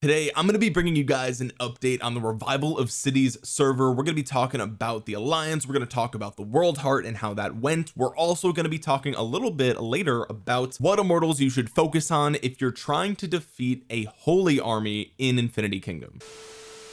today I'm going to be bringing you guys an update on the revival of cities server. We're going to be talking about the alliance we're going to talk about the world heart and how that went. We're also going to be talking a little bit later about what immortals you should focus on if you're trying to defeat a holy army in infinity kingdom.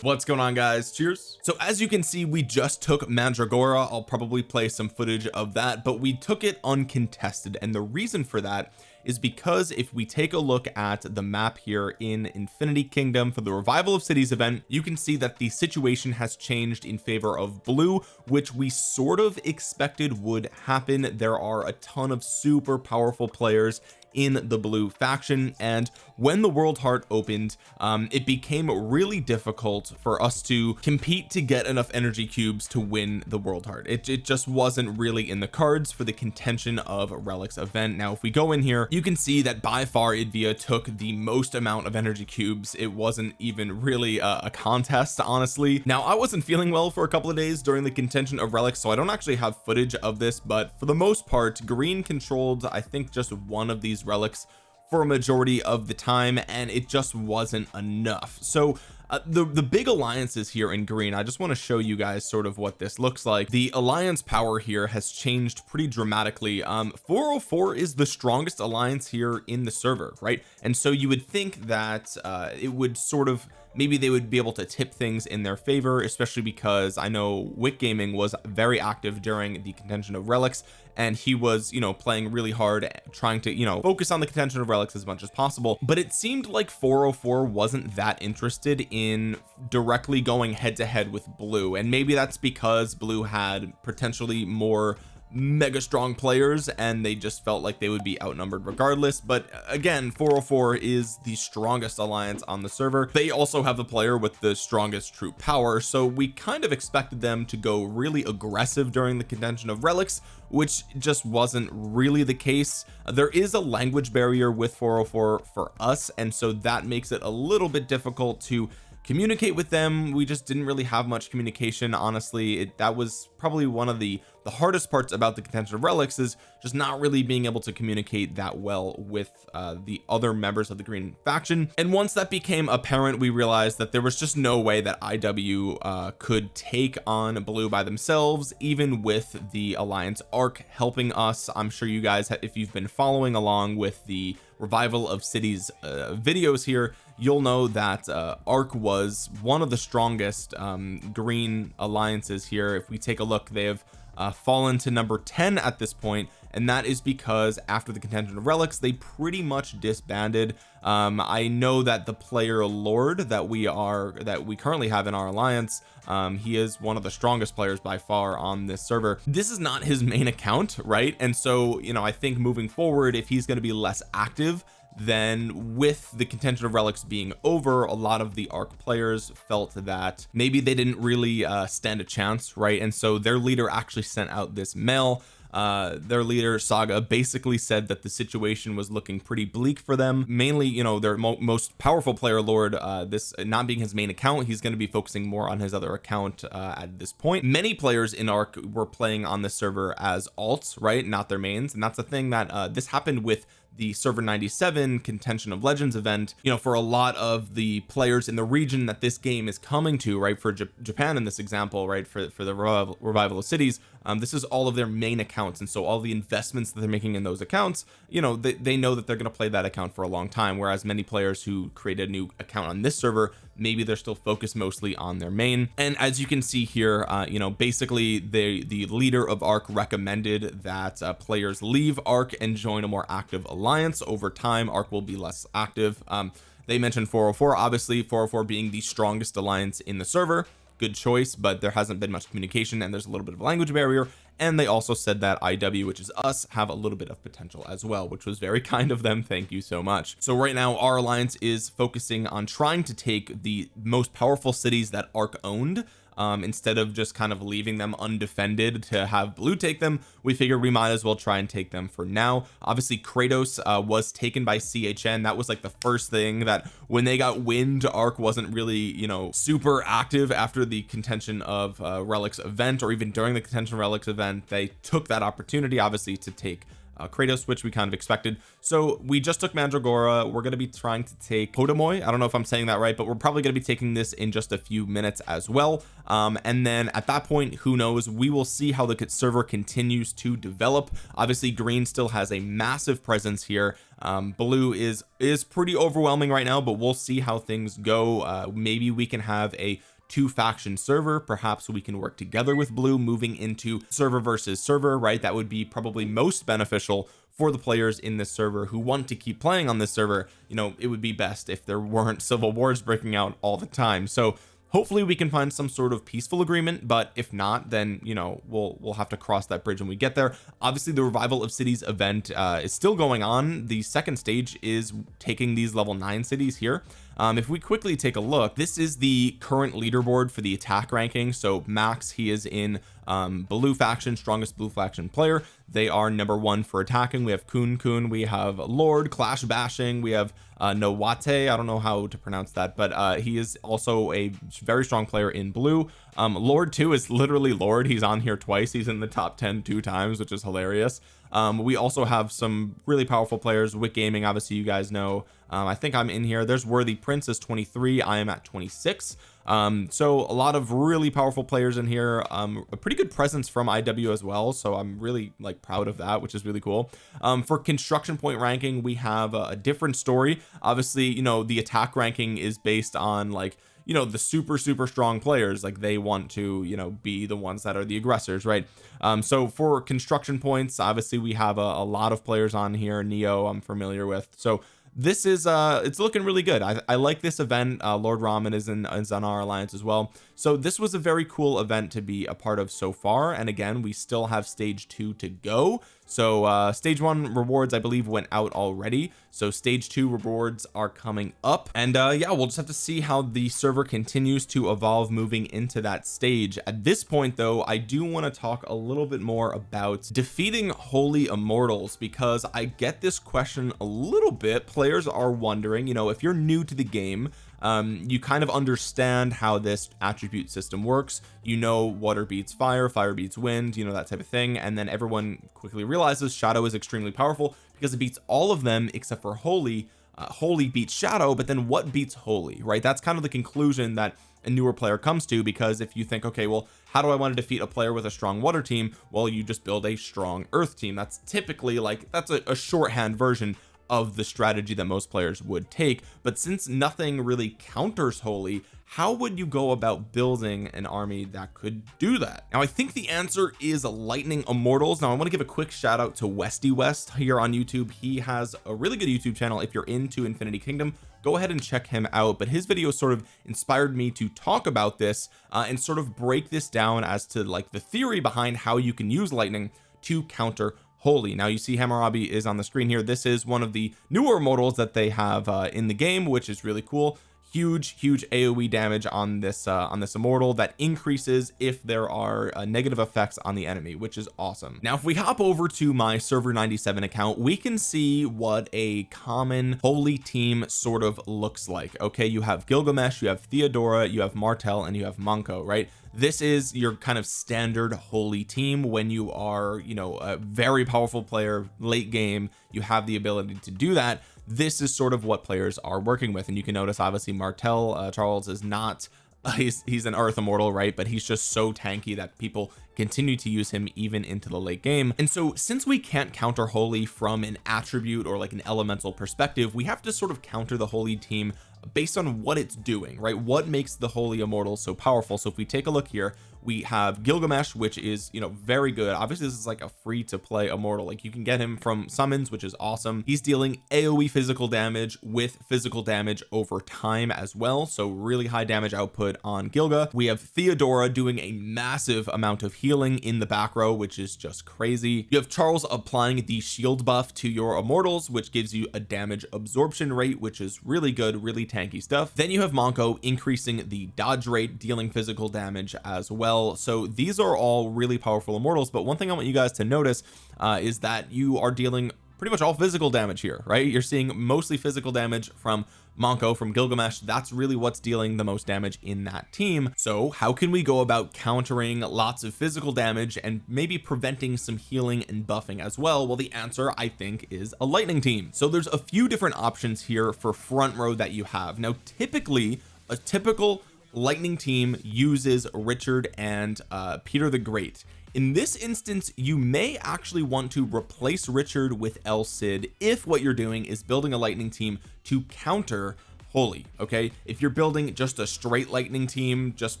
What's going on guys? Cheers. So as you can see we just took mandragora. I'll probably play some footage of that but we took it uncontested and the reason for that is because if we take a look at the map here in Infinity Kingdom for the revival of cities event you can see that the situation has changed in favor of blue which we sort of expected would happen. There are a ton of super powerful players in the blue faction and when the world heart opened um it became really difficult for us to compete to get enough energy cubes to win the world heart. It, it just wasn't really in the cards for the contention of relics event. Now if we go in here you can see that by far Idvia took the most amount of energy cubes. It wasn't even really a, a contest honestly. Now I wasn't feeling well for a couple of days during the contention of relics so I don't actually have footage of this but for the most part green controlled I think just one of these relics for a majority of the time and it just wasn't enough. So uh, the the big alliances here in green I just want to show you guys sort of what this looks like. The alliance power here has changed pretty dramatically. Um 404 is the strongest alliance here in the server right? And so you would think that uh it would sort of maybe they would be able to tip things in their favor especially because I know Wick Gaming was very active during the contention of relics and he was you know playing really hard trying to you know focus on the contention of relics as much as possible. But it seemed like 404 wasn't that interested in directly going head to head with blue. And maybe that's because blue had potentially more mega strong players and they just felt like they would be outnumbered regardless. But uh, again 404 is the strongest alliance on the server. They also have the player with the strongest true power so we kind of expected them to go really aggressive during the contention of relics which just wasn't really the case. There is a language barrier with 404 for us and so that makes it a little bit difficult to communicate with them. We just didn't really have much communication honestly. It, that was probably one of the the hardest parts about the contention of relics is just not really being able to communicate that well with uh, the other members of the green faction. And once that became apparent we realized that there was just no way that IW uh, could take on blue by themselves even with the alliance arc helping us. I'm sure you guys if you've been following along with the revival of cities uh, videos here you'll know that uh, arc was one of the strongest um, green alliances here. If we take a look they have uh, fallen to number 10 at this point and that is because after the contention of relics they pretty much disbanded. Um I know that the player Lord that we are that we currently have in our alliance um he is one of the strongest players by far on this server. This is not his main account right? And so you know I think moving forward if he's going to be less active then with the contention of relics being over a lot of the arc players felt that maybe they didn't really uh, stand a chance right? And so their leader actually sent out this mail. Uh their leader saga basically said that the situation was looking pretty bleak for them. Mainly you know their mo most powerful player lord uh this not being his main account he's going to be focusing more on his other account uh at this point. Many players in arc were playing on this server as alts right? Not their mains. And that's the thing that uh this happened with the server 97 contention of legends event you know for a lot of the players in the region that this game is coming to right for J Japan in this example right for for the revival, revival of cities um, this is all of their main accounts. And so all the investments that they're making in those accounts you know they, they know that they're going to play that account for a long time whereas many players who create a new account on this server maybe they're still focused mostly on their main. And as you can see here uh, you know basically the the leader of arc recommended that uh, players leave arc and join a more active alliance. Over time arc will be less active. Um, they mentioned 404 obviously 404 being the strongest alliance in the server good choice but there hasn't been much communication and there's a little bit of a language barrier. And they also said that IW which is us have a little bit of potential as well which was very kind of them. Thank you so much. So right now our alliance is focusing on trying to take the most powerful cities that ARC owned um, instead of just kind of leaving them undefended to have blue take them we figured we might as well try and take them for now. Obviously Kratos uh, was taken by CHN that was like the first thing that when they got wind arc wasn't really you know super active after the contention of uh, relics event or even during the contention relics event. They took that opportunity obviously to take uh, Kratos which we kind of expected. So we just took Mandragora. We're going to be trying to take Kodomoy. I don't know if I'm saying that right but we're probably going to be taking this in just a few minutes as well. Um, and then at that point who knows? We will see how the server continues to develop. Obviously green still has a massive presence here. Um, blue is is pretty overwhelming right now but we'll see how things go. Uh, maybe we can have a two faction server. Perhaps we can work together with blue moving into server versus server right? That would be probably most beneficial for the players in this server who want to keep playing on this server. You know it would be best if there weren't civil wars breaking out all the time. So hopefully we can find some sort of peaceful agreement but if not then you know we'll we'll have to cross that bridge when we get there. Obviously the revival of cities event uh, is still going on. The second stage is taking these level nine cities here um, if we quickly take a look this is the current leaderboard for the attack ranking. So Max he is in um, blue faction strongest blue faction player. They are number one for attacking. We have Kun Kun we have Lord clash bashing we have uh, Nowate I don't know how to pronounce that but uh, he is also a very strong player in blue. Um, Lord 2 is literally Lord. He's on here twice. He's in the top 10 two times which is hilarious um, we also have some really powerful players. Wick Gaming obviously you guys know. Um, I think I'm in here. There's Worthy Princess 23 I am at 26 um so a lot of really powerful players in here. Um a pretty good presence from IW as well. So I'm really like proud of that which is really cool. Um for construction point ranking we have a, a different story. Obviously you know the attack ranking is based on like you know the super super strong players like they want to you know be the ones that are the aggressors right? Um so for construction points obviously we have a, a lot of players on here neo I'm familiar with. So this is uh it's looking really good. I, I like this event. Uh Lord Ramen is in is on our alliance as well. So this was a very cool event to be a part of so far. And again we still have stage two to go. So uh stage one rewards I believe went out already. So stage two rewards are coming up. And uh yeah we'll just have to see how the server continues to evolve moving into that stage. At this point though I do want to talk a little bit more about defeating holy immortals because I get this question a little bit players are wondering you know if you're new to the game um, you kind of understand how this attribute system works. You know water beats fire fire beats wind you know that type of thing. And then everyone quickly realizes shadow is extremely powerful because it beats all of them except for holy uh, holy beats shadow but then what beats holy right? That's kind of the conclusion that a newer player comes to because if you think okay well how do I want to defeat a player with a strong water team? Well you just build a strong earth team. That's typically like that's a, a shorthand version of the strategy that most players would take but since nothing really counters holy how would you go about building an army that could do that? Now I think the answer is lightning immortals. Now I want to give a quick shout out to Westy West here on YouTube. He has a really good YouTube channel. If you're into Infinity Kingdom go ahead and check him out but his video sort of inspired me to talk about this uh, and sort of break this down as to like the theory behind how you can use lightning to counter holy. Now you see Hammurabi is on the screen here. This is one of the newer models that they have uh, in the game which is really cool huge huge aoe damage on this uh, on this immortal that increases if there are uh, negative effects on the enemy which is awesome. Now if we hop over to my server 97 account we can see what a common holy team sort of looks like. Okay you have Gilgamesh you have Theodora you have Martel and you have Manco right? This is your kind of standard holy team when you are you know a very powerful player late game you have the ability to do that this is sort of what players are working with. And you can notice obviously Martel uh, Charles is not he's he's an earth immortal right? But he's just so tanky that people continue to use him even into the late game. And so since we can't counter holy from an attribute or like an elemental perspective we have to sort of counter the holy team based on what it's doing right? What makes the holy immortal so powerful? So if we take a look here we have Gilgamesh which is you know very good. Obviously this is like a free to play immortal. Like you can get him from summons which is awesome. He's dealing aoe physical damage with physical damage over time as well. So really high damage output on Gilga. We have Theodora doing a massive amount of healing in the back row which is just crazy. You have Charles applying the shield buff to your immortals which gives you a damage absorption rate which is really good really tanky stuff. Then you have Manco increasing the dodge rate dealing physical damage as well well. So these are all really powerful immortals but one thing I want you guys to notice uh, is that you are dealing pretty much all physical damage here right? You're seeing mostly physical damage from Manco from Gilgamesh. That's really what's dealing the most damage in that team. So how can we go about countering lots of physical damage and maybe preventing some healing and buffing as well? Well the answer I think is a lightning team. So there's a few different options here for front row that you have. Now typically a typical lightning team uses Richard and uh, Peter the Great. In this instance you may actually want to replace Richard with El Cid if what you're doing is building a lightning team to counter holy okay? If you're building just a straight lightning team just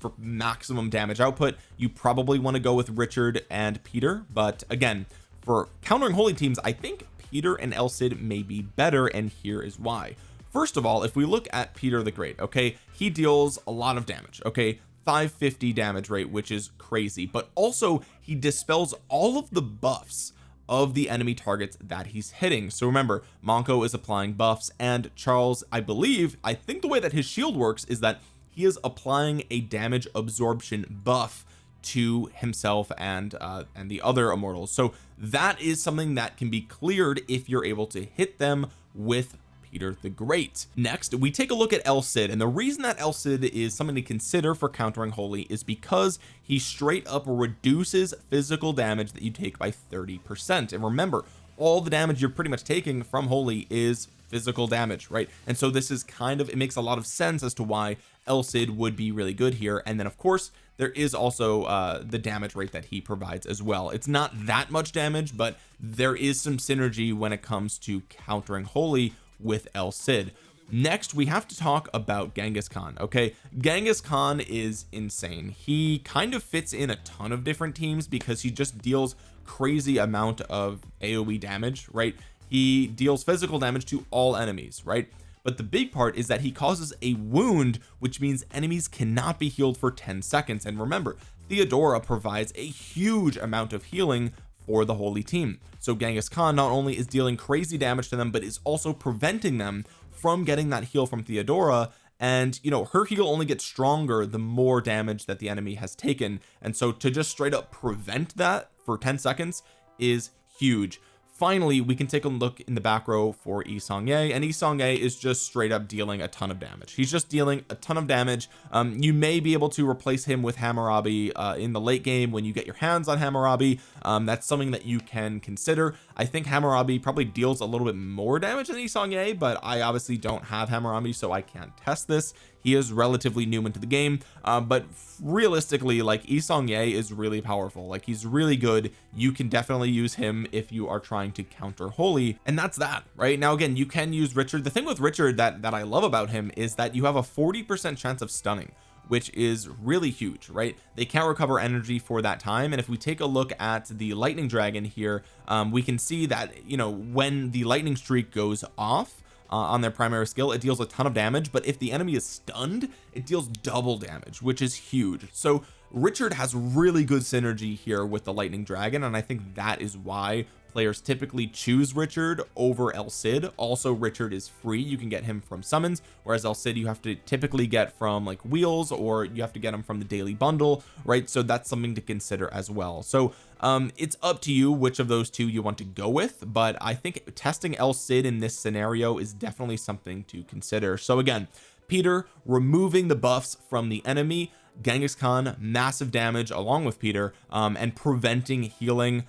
for maximum damage output you probably want to go with Richard and Peter. But again for countering holy teams I think Peter and El Cid may be better and here is why. First of all if we look at Peter the Great okay he deals a lot of damage okay? 550 damage rate which is crazy. But also he dispels all of the buffs of the enemy targets that he's hitting. So remember Manco is applying buffs and Charles I believe I think the way that his shield works is that he is applying a damage absorption buff to himself and uh and the other immortals. So that is something that can be cleared if you're able to hit them with Peter the Great. Next we take a look at El Cid and the reason that El Cid is something to consider for countering holy is because he straight up reduces physical damage that you take by 30 percent. And remember all the damage you're pretty much taking from holy is physical damage right? And so this is kind of it makes a lot of sense as to why El Cid would be really good here. And then of course there is also uh the damage rate that he provides as well. It's not that much damage but there is some synergy when it comes to countering holy with El Cid. Next we have to talk about Genghis Khan okay? Genghis Khan is insane. He kind of fits in a ton of different teams because he just deals crazy amount of AoE damage right? He deals physical damage to all enemies right? But the big part is that he causes a wound which means enemies cannot be healed for 10 seconds. And remember Theodora provides a huge amount of healing for the holy team. So Genghis Khan not only is dealing crazy damage to them but is also preventing them from getting that heal from Theodora. And you know her heal only gets stronger the more damage that the enemy has taken. And so to just straight up prevent that for 10 seconds is huge finally we can take a look in the back row for Yi Seong-Gye and Yi Seong-Gye is just straight up dealing a ton of damage. He's just dealing a ton of damage. Um, you may be able to replace him with Hammurabi uh, in the late game when you get your hands on Hammurabi. Um, that's something that you can consider I think Hammurabi probably deals a little bit more damage than Yi Seong-Gye but I obviously don't have Hammurabi so I can't test this. He is relatively new into the game uh, but realistically like Yi Seong-Gye is really powerful. Like he's really good. You can definitely use him if you are trying to counter holy and that's that right? Now again you can use Richard. The thing with Richard that that I love about him is that you have a 40 percent chance of stunning which is really huge right? They can't recover energy for that time and if we take a look at the lightning dragon here um, we can see that you know when the lightning streak goes off uh, on their primary skill it deals a ton of damage but if the enemy is stunned it deals double damage which is huge. So Richard has really good synergy here with the lightning dragon and I think that is why players typically choose Richard over El Cid. Also Richard is free. You can get him from summons whereas El Cid you have to typically get from like wheels or you have to get him from the daily bundle right? So that's something to consider as well. So um it's up to you which of those two you want to go with but I think testing El Cid in this scenario is definitely something to consider. So again Peter removing the buffs from the enemy Genghis Khan massive damage along with Peter um, and preventing healing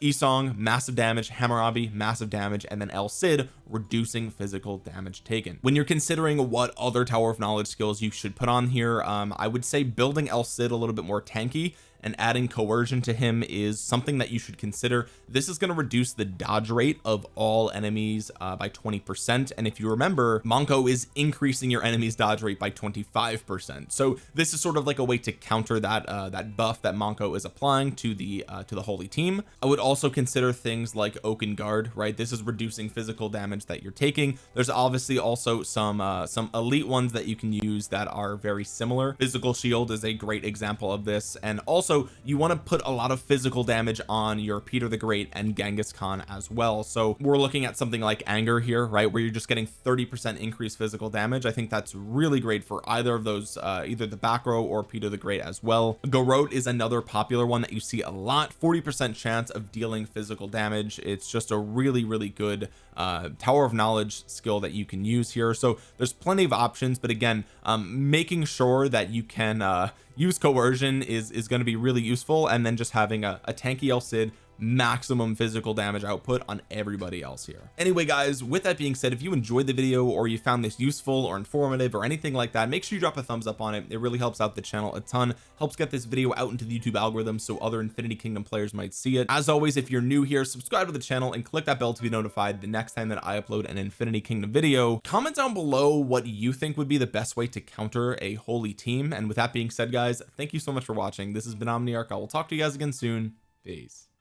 Yi Seong massive damage Hammurabi massive damage and then El Cid reducing physical damage taken. When you're considering what other Tower of Knowledge skills you should put on here um I would say building El Cid a little bit more tanky and adding coercion to him is something that you should consider. This is going to reduce the dodge rate of all enemies uh, by 20 percent. And if you remember Manco is increasing your enemy's dodge rate by 25 percent. So this is sort of like a way to counter that uh, that buff that Manco is applying to the uh, to the holy team. I would also consider things like Oaken Guard right? This is reducing physical damage that you're taking. There's obviously also some uh some elite ones that you can use that are very similar. Physical shield is a great example of this. And also also you want to put a lot of physical damage on your Peter the Great and Genghis Khan as well. So we're looking at something like anger here right? Where you're just getting 30 percent increased physical damage. I think that's really great for either of those uh, either the back row or Peter the Great as well. Garrote is another popular one that you see a lot. 40 percent chance of dealing physical damage. It's just a really really good uh tower of knowledge skill that you can use here. So there's plenty of options but again um making sure that you can uh use coercion is is going to be really useful. And then just having a, a tanky El Cid maximum physical damage output on everybody else here. Anyway guys with that being said if you enjoyed the video or you found this useful or informative or anything like that make sure you drop a thumbs up on it. It really helps out the channel a ton helps get this video out into the YouTube algorithm so other Infinity Kingdom players might see it. As always if you're new here subscribe to the channel and click that bell to be notified the next time that I upload an Infinity Kingdom video. Comment down below what you think would be the best way to counter a holy team. And with that being said guys thank you so much for watching. This has been Omniarch. I will talk to you guys again soon. Peace